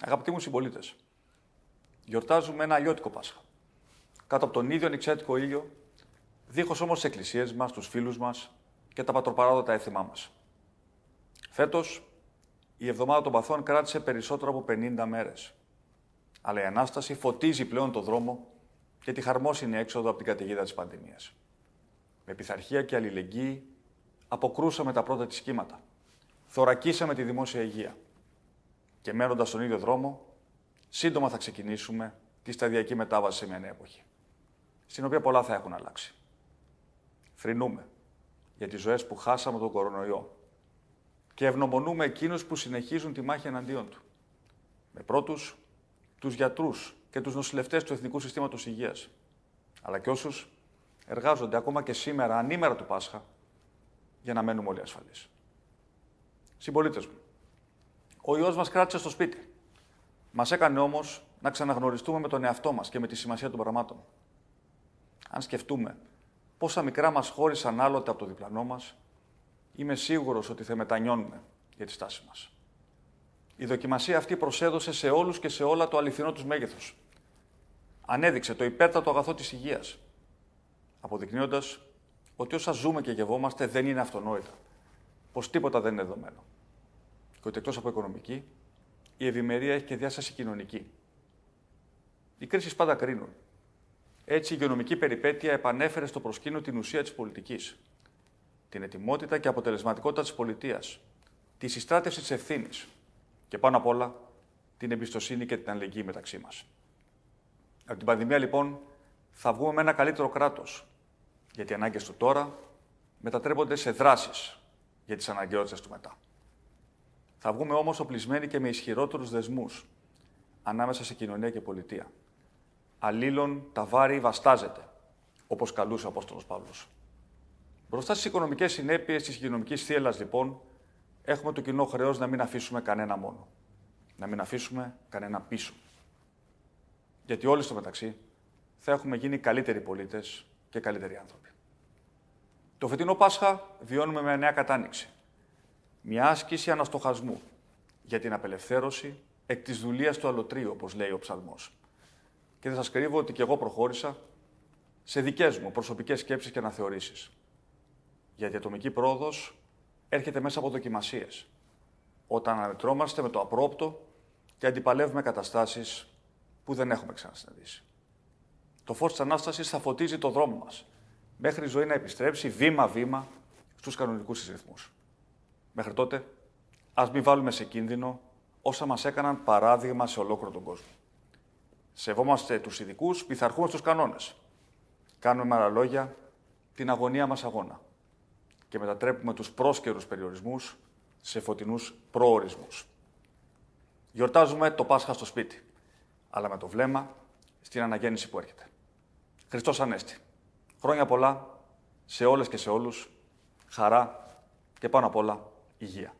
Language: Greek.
Αγαπητοί μου συμπολίτες, γιορτάζουμε ένα αλλιώτικο Πάσχα. Κάτω από τον ίδιο νηξιάτικο ήλιο, δίχως όμως τις εκκλησίες μας, τους φίλους μας και τα πατροπαράδοτα έθιμά μας. Φέτος, η εβδομάδα των παθών κράτησε περισσότερο από 50 μέρες. Αλλά η ανάσταση φωτίζει πλέον το δρόμο και τη χαρμόσυνη έξοδο από την καταιγίδα της πανδημίας. Με πειθαρχία και αλληλεγγύη αποκρούσαμε τα πρώτα της κύματα. Θωρακίσαμε τη δημόσια υγεία και μένοντας στον ίδιο δρόμο, σύντομα θα ξεκινήσουμε τη σταδιακή μετάβαση σε μια νέα εποχή, στην οποία πολλά θα έχουν αλλάξει. Φρυνούμε για τις ζωές που χάσαμε τον κορονοϊό και ευνομονούμε εκείνους που συνεχίζουν τη μάχη εναντίον του. Με πρώτους, τους γιατρούς και τους νοσηλευτές του Εθνικού Συστήματος Υγείας, αλλά και όσους εργάζονται ακόμα και σήμερα, ανήμερα του Πάσχα, για να μένουμε όλοι ασφαλείς. Συμπολίτες μου, ο ιό μας κράτησε στο σπίτι. Μας έκανε όμως να ξαναγνωριστούμε με τον εαυτό μας και με τη σημασία των πραγμάτων. Αν σκεφτούμε πόσα μικρά μας χώρισαν άλλοτε από το διπλανό μας, είμαι σίγουρος ότι θα μετανιώνουμε για τη στάση μας. Η δοκιμασία αυτή προσέδωσε σε όλους και σε όλα το αληθινό τους μέγεθος. Ανέδειξε το υπέρτατο αγαθό της υγείας, αποδεικνύοντας ότι όσα ζούμε και γευόμαστε δεν είναι αυτονόητα. Πως τίποτα δεν είναι δεδομένο και ότι εκτός από οικονομική, η ευημερία έχει και διάσταση κοινωνική. Οι κρίσεις πάντα κρίνουν. Έτσι, η υγειονομική περιπέτεια επανέφερε στο προσκήνιο την ουσία της πολιτικής. Την ετοιμότητα και αποτελεσματικότητα της πολιτείας. Τη συστράτευση της ευθύνης. Και πάνω απ' όλα, την εμπιστοσύνη και την αλληλεγγύη μεταξύ μας. Από την πανδημία, λοιπόν, θα βγούμε με ένα καλύτερο κράτος. Γιατί οι ανάγκες του τώρα μετατρέπονται σε δράσεις για τις αναγκαιότητες του μετά. Θα βγούμε όμως οπλισμένοι και με ισχυρότερους δεσμούς ανάμεσα σε κοινωνία και πολιτεία. Αλλήλων τα βάρη βαστάζεται, όπως καλούσε ο Απόστολος Παύλος. Μπροστά στις οικονομικές συνέπειες της υγειονομικής θύελας, λοιπόν, έχουμε το κοινό χρέος να μην αφήσουμε κανένα μόνο. Να μην αφήσουμε κανένα πίσω. Γιατί όλοι στο μεταξύ θα έχουμε γίνει καλύτεροι πολίτες και καλύτεροι άνθρωποι. Το φετινό Πάσχα βιώνουμε με νέα κατάνοιξη μια άσκηση αναστοχασμού για την απελευθέρωση εκ της δουλείας του αλωτρίου, όπως λέει ο ψαλμός. Και δεν σας κρύβω ότι και εγώ προχώρησα σε δικές μου προσωπικές σκέψεις και αναθεωρήσεις. Γιατί η ατομική πρόοδος έρχεται μέσα από δοκιμασίες, όταν αναμετρώμαστε με το απρόπτο και αντιπαλεύουμε καταστάσεις που δεν έχουμε ξανασυναντήσει. Το φως της Ανάστασης θα φωτίζει το δρόμο μας, μέχρι η ζωή να επιστρέψει βήμα-βήμα στους κανονικούς της ρυθμούς. Μέχρι τότε, ας μην βάλουμε σε κίνδυνο όσα μας έκαναν παράδειγμα σε ολόκληρο τον κόσμο. Σεβόμαστε τους ειδικούς, πειθαρχούμε στους κανόνες. Κάνουμε με άλλα λόγια την αγωνία μας αγώνα. Και μετατρέπουμε τους πρόσκαιρους περιορισμούς σε φωτεινούς προορισμούς. Γιορτάζουμε το Πάσχα στο σπίτι, αλλά με το βλέμμα στην αναγέννηση που έρχεται. Χριστός Ανέστη. Χρόνια πολλά σε όλες και σε όλους, χαρά και πάνω απ' όλα υγεία.